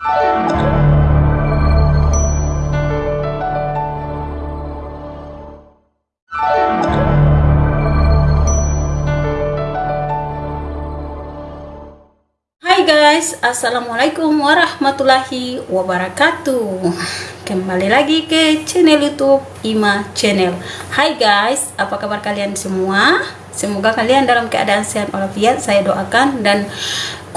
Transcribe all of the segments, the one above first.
Hai guys, Assalamualaikum warahmatullahi wabarakatuh Kembali lagi ke channel youtube Ima Channel Hai guys, apa kabar kalian semua? Semoga kalian dalam keadaan sehat walafiat Saya doakan dan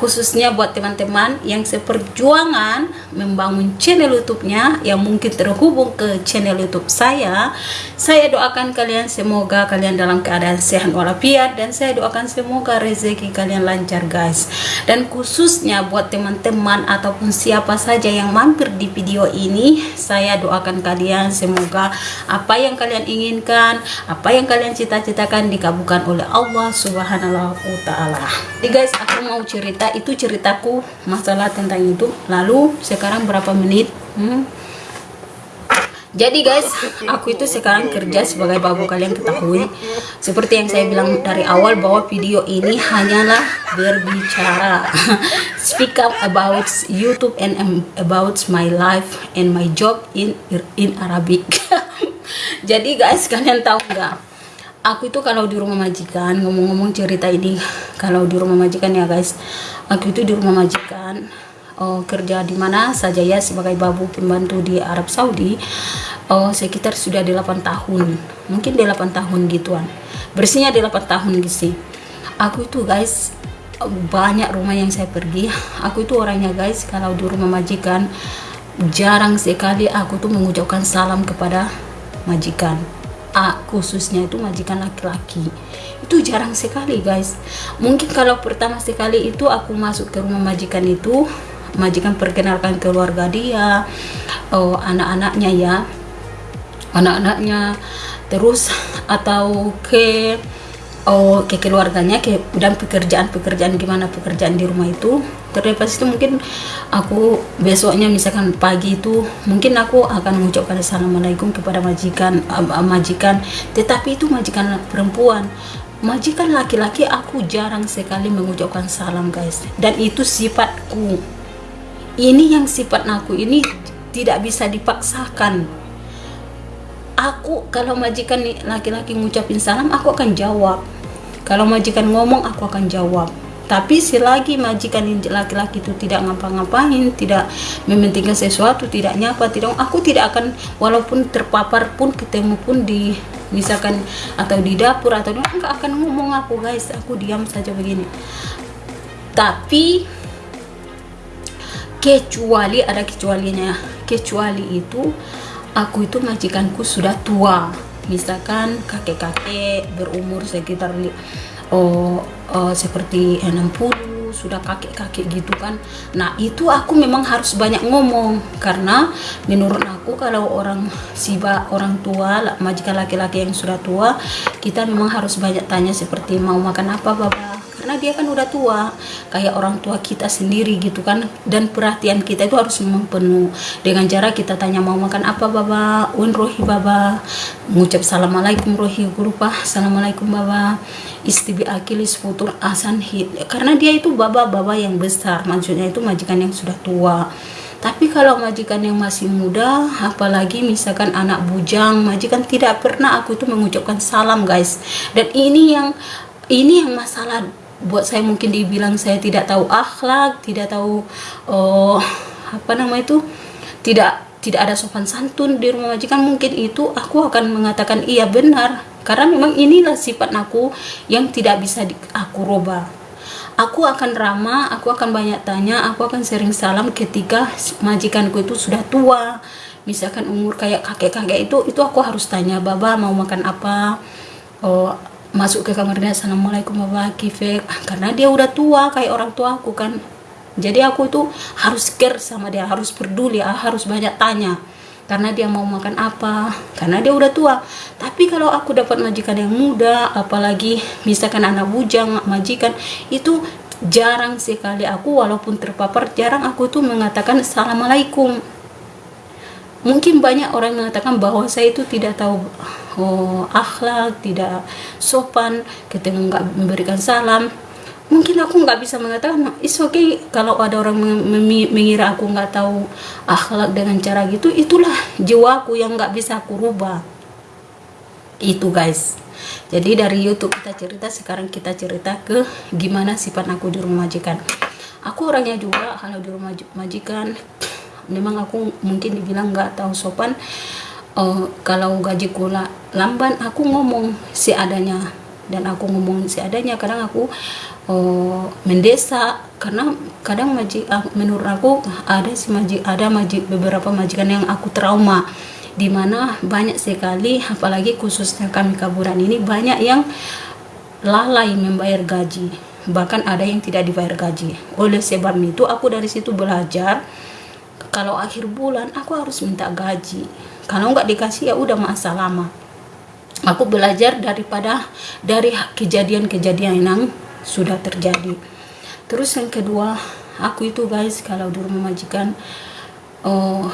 khususnya buat teman-teman yang seperjuangan membangun channel YouTube-nya yang mungkin terhubung ke channel YouTube saya. Saya doakan kalian semoga kalian dalam keadaan sehat walafiat dan saya doakan semoga rezeki kalian lancar guys. Dan khususnya buat teman-teman ataupun siapa saja yang mampir di video ini, saya doakan kalian semoga apa yang kalian inginkan, apa yang kalian cita-citakan dikabulkan oleh Allah Subhanahu wa taala. Jadi guys, aku mau cerita itu ceritaku masalah tentang itu lalu sekarang berapa menit hmm? Jadi guys aku itu sekarang kerja sebagai babu kalian ketahui. Seperti yang saya bilang dari awal bahwa video ini hanyalah berbicara. Speak up about YouTube and about my life and my job in in Arabic. Jadi guys kalian tahu nggak? Aku itu kalau di rumah majikan ngomong-ngomong cerita ini kalau di rumah majikan ya guys aku itu di rumah majikan oh, kerja di mana saja ya sebagai babu pembantu di Arab Saudi oh, sekitar sudah 8 tahun. Mungkin 8 tahun gituan. Bersihnya 8 tahun gitu aku itu guys banyak rumah yang saya pergi. Aku itu orangnya guys kalau di rumah majikan jarang sekali aku tuh mengucapkan salam kepada majikan. A khususnya itu majikan laki-laki. Itu jarang sekali guys. Mungkin kalau pertama sekali itu aku masuk ke rumah majikan itu majikan perkenalkan keluarga dia oh, anak-anaknya ya. Anak-anaknya terus atau ke oh ke keluarganya ke dan pekerjaan-pekerjaan gimana pekerjaan di rumah itu. Terlepas itu mungkin aku besoknya misalkan pagi itu mungkin aku akan mengucapkan assalamualaikum kepada majikan majikan. Tetapi itu majikan perempuan. Majikan laki-laki aku jarang sekali mengucapkan salam guys. Dan itu sifatku ini yang sifat aku ini tidak bisa dipaksakan. Aku kalau majikan laki-laki ngucapin salam aku akan jawab. Kalau majikan ngomong aku akan jawab. Tapi selagi majikan laki-laki itu tidak ngapa-ngapain tidak mementingkan sesuatu tidak nyapa tidak aku tidak akan walaupun terpapar pun ketemu pun di misalkan atau di dapur atau enggak akan ngomong aku guys aku diam saja begini. Tapi kecuali ada kecualinya. Kecuali itu aku itu majikanku sudah tua. Misalkan kakek-kakek berumur sekitar oh, oh seperti 60 sudah kakek-kakek gitu kan. Nah itu aku memang harus banyak ngomong. Karena menurut aku kalau orang siba orang tua majikan laki-laki yang sudah tua kita memang harus banyak tanya seperti mau makan apa bapak karena dia kan udah tua kayak orang tua kita sendiri gitu kan. Dan perhatian kita itu harus memang penuh dengan cara kita tanya mau makan apa baba? Un rohi baba. Mengucap assalamualaikum rohi lupa. Assalamualaikum baba. Istibi akilis futur asan hit karena dia itu baba-baba yang besar. Maksudnya itu majikan yang sudah tua. Tapi kalau majikan yang masih muda apalagi misalkan anak bujang majikan tidak pernah aku itu mengucapkan salam guys. Dan ini yang ini yang masalah buat saya mungkin dibilang saya tidak tahu akhlak tidak tahu oh apa nama itu tidak tidak ada sopan santun di rumah majikan mungkin itu aku akan mengatakan iya benar. Karena memang inilah sifat aku yang tidak bisa di, aku rubah. Aku akan ramah aku akan banyak tanya aku akan sering salam ketika majikanku itu sudah tua. Misalkan umur kayak kakek-kakek itu itu aku harus tanya baba mau makan apa? Oh masuk ke kamarnya assalamualaikum warahmatullahi wabarakatuh karena dia udah tua kayak orang tua aku kan. Jadi aku itu harus care sama dia harus peduli ah, harus banyak tanya. Karena dia mau makan apa karena dia udah tua. Tapi kalau aku dapat majikan yang muda apalagi misalkan anak bujang majikan itu jarang sekali aku walaupun terpapar jarang aku tuh mengatakan assalamualaikum mungkin banyak orang mengatakan bahwa saya itu tidak tahu oh, akhlak tidak sopan ketemu nggak memberikan salam. Mungkin aku nggak bisa mengatakan is okay kalau ada orang mengira aku nggak tahu akhlak dengan cara gitu. Itulah jiwaku yang nggak bisa aku rubah. Itu guys. Jadi dari YouTube kita cerita sekarang kita cerita ke gimana sifat aku di rumah majikan. Aku orangnya juga kalau di rumah majikan memang aku mungkin dibilang nggak tahu sopan uh, kalau gaji kula lamban aku ngomong seadanya dan aku ngomong seadanya kadang aku uh, mendesa karena kadang majik uh, menurut aku ada si majik ada majik beberapa majikan yang aku trauma di mana banyak sekali apalagi khususnya kami kaburan ini banyak yang lalai membayar gaji. Bahkan ada yang tidak dibayar gaji. Oleh sebab itu aku dari situ belajar kalau akhir bulan aku harus minta gaji. Kalau nggak dikasih ya udah masa lama aku belajar daripada dari kejadian-kejadian yang sudah terjadi. Terus yang kedua aku itu guys kalau di rumah majikan oh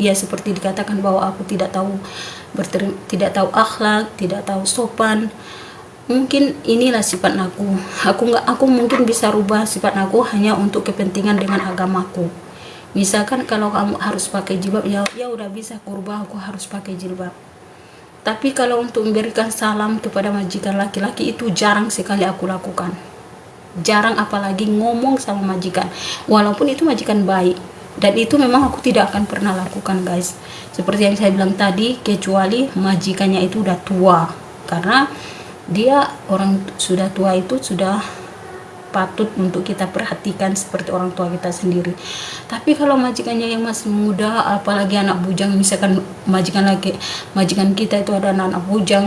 ya seperti dikatakan bahwa aku tidak tahu berterim, tidak tahu akhlak tidak tahu sopan. Mungkin inilah sifat aku. Aku nggak aku mungkin bisa rubah sifat aku hanya untuk kepentingan dengan agamaku misalkan kalau kamu harus pakai jilbab ya ya udah bisa kurba aku harus pakai jilbab tapi kalau untuk memberikan salam kepada majikan laki-laki itu jarang sekali aku lakukan. Jarang apalagi ngomong sama majikan. Walaupun itu majikan baik. Dan itu memang aku tidak akan pernah lakukan guys. Seperti yang saya bilang tadi, kecuali majikannya itu udah tua. Karena dia orang sudah tua itu sudah patut untuk kita perhatikan seperti orang tua kita sendiri. Tapi kalau majikannya yang masih muda apalagi anak bujang misalkan majikan lagi majikan kita itu ada anak, -anak bujang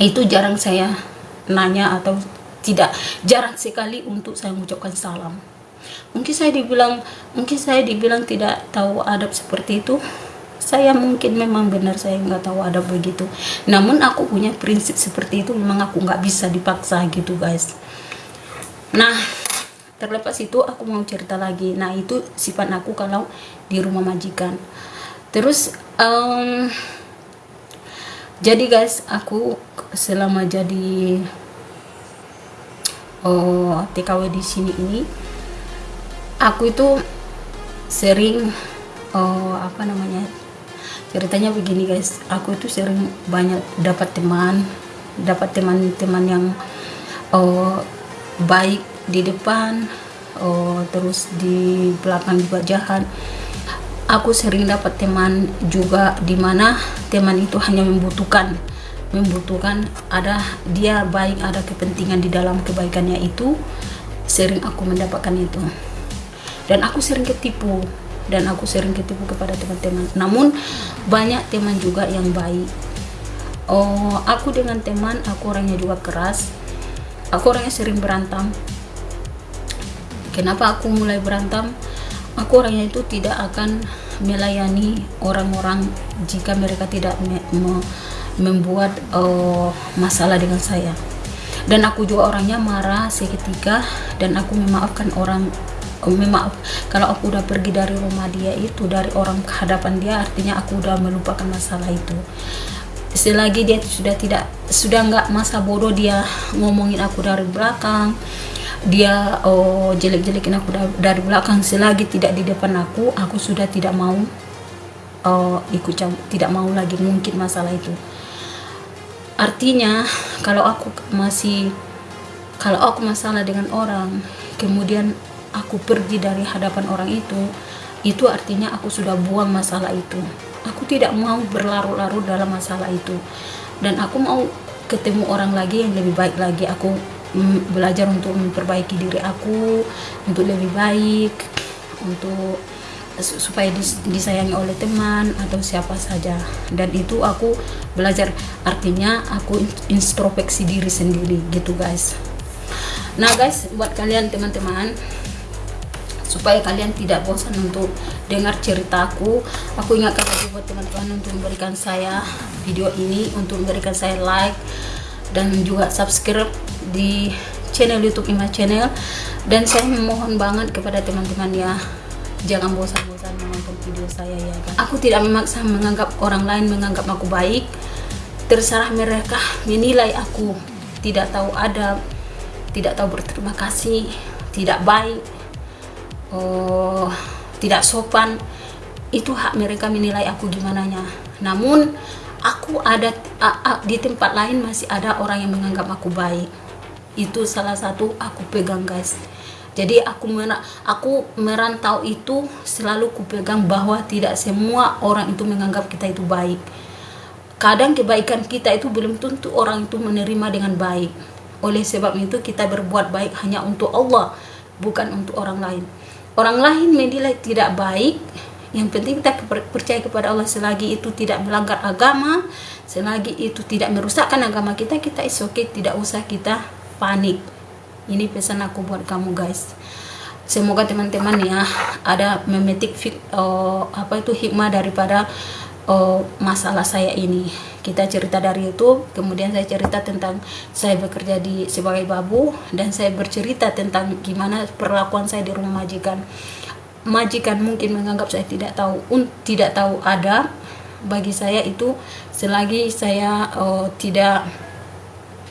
itu jarang saya nanya atau tidak jarang sekali untuk saya mengucapkan salam. Mungkin saya dibilang mungkin saya dibilang tidak tahu adab seperti itu. Saya mungkin memang benar saya nggak tahu adab begitu. Namun aku punya prinsip seperti itu memang aku nggak bisa dipaksa gitu guys nah terlepas itu aku mau cerita lagi. Nah itu sifat aku kalau di rumah majikan. Terus um, jadi guys aku selama jadi oh, TKW di sini ini aku itu sering oh, apa namanya ceritanya begini guys. Aku itu sering banyak dapat teman dapat teman-teman yang oh, baik di depan oh, terus di belakang juga jahat. Aku sering dapat teman juga di mana teman itu hanya membutuhkan membutuhkan ada dia baik ada kepentingan di dalam kebaikannya itu sering aku mendapatkan itu. Dan aku sering ketipu dan aku sering ketipu kepada teman-teman. Namun banyak teman juga yang baik. Oh aku dengan teman aku orangnya juga keras aku orangnya sering berantem. Kenapa aku mulai berantem? Aku orangnya itu tidak akan melayani orang-orang jika mereka tidak me me membuat uh, masalah dengan saya. Dan aku juga orangnya marah seketika dan aku memaafkan orang uh, memaaf. Kalau aku udah pergi dari rumah dia itu dari orang kehadapan dia artinya aku udah melupakan masalah itu selagi dia sudah tidak sudah nggak masa bodoh dia ngomongin aku dari belakang. Dia oh jelek-jelekin aku dari belakang. Selagi tidak di depan aku aku sudah tidak mau oh, ikut tidak mau lagi mungkin masalah itu. Artinya kalau aku masih kalau aku masalah dengan orang kemudian aku pergi dari hadapan orang itu itu artinya aku sudah buang masalah itu aku tidak mau berlarut-larut dalam masalah itu. Dan aku mau ketemu orang lagi yang lebih baik lagi. Aku belajar untuk memperbaiki diri aku untuk lebih baik untuk supaya disayangi oleh teman atau siapa saja. Dan itu aku belajar. Artinya aku introspeksi diri sendiri gitu guys. Nah guys buat kalian teman-teman supaya kalian tidak bosan untuk dengar ceritaku aku. Ingatkan lagi buat teman-teman untuk memberikan saya video ini untuk memberikan saya like dan juga subscribe di channel youtube Ima channel. Dan saya memohon banget kepada teman-teman ya jangan bosan-bosan menonton video saya ya kan? Aku tidak memaksa menganggap orang lain menganggap aku baik. Terserah mereka menilai aku. Tidak tahu adab tidak tahu berterima kasih tidak baik oh, tidak sopan. Itu hak mereka menilai aku gimana nya. Namun aku ada a, a, di tempat lain masih ada orang yang menganggap aku baik. Itu salah satu aku pegang guys. Jadi aku mer aku merantau itu selalu kupegang bahwa tidak semua orang itu menganggap kita itu baik. Kadang kebaikan kita itu belum tentu orang itu menerima dengan baik. Oleh sebab itu kita berbuat baik hanya untuk Allah bukan untuk orang lain orang lain menilai tidak baik yang penting kita percaya kepada Allah. Selagi itu tidak melanggar agama selagi itu tidak merusakkan agama kita kita is okay tidak usah kita panik. Ini pesan aku buat kamu guys. Semoga teman-teman ya ada memetik uh, apa itu hikmah daripada uh, masalah saya ini. Kita cerita dari YouTube kemudian saya cerita tentang saya bekerja di sebagai babu dan saya bercerita tentang gimana perlakuan saya di rumah majikan. Majikan mungkin menganggap saya tidak tahu un, tidak tahu ada. Bagi saya itu selagi saya uh, tidak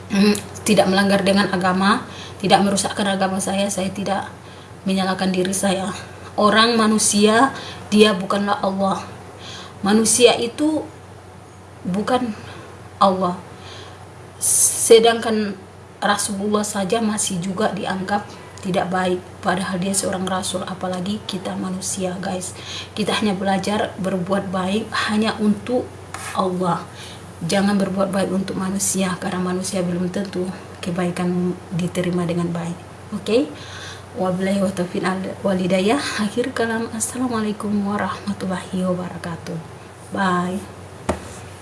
mm, tidak melanggar dengan agama tidak merusakkan agama saya saya tidak menyalahkan diri saya. Orang manusia dia bukanlah Allah manusia itu bukan Allah. Sedangkan Rasulullah saja masih juga dianggap tidak baik. Padahal dia seorang rasul apalagi kita manusia guys. Kita hanya belajar berbuat baik hanya untuk Allah. Jangan berbuat baik untuk manusia karena manusia belum tentu kebaikan diterima dengan baik. Oke okay? wabillahi walidayah akhir kalam. Assalamualaikum warahmatullahi wabarakatuh 拜。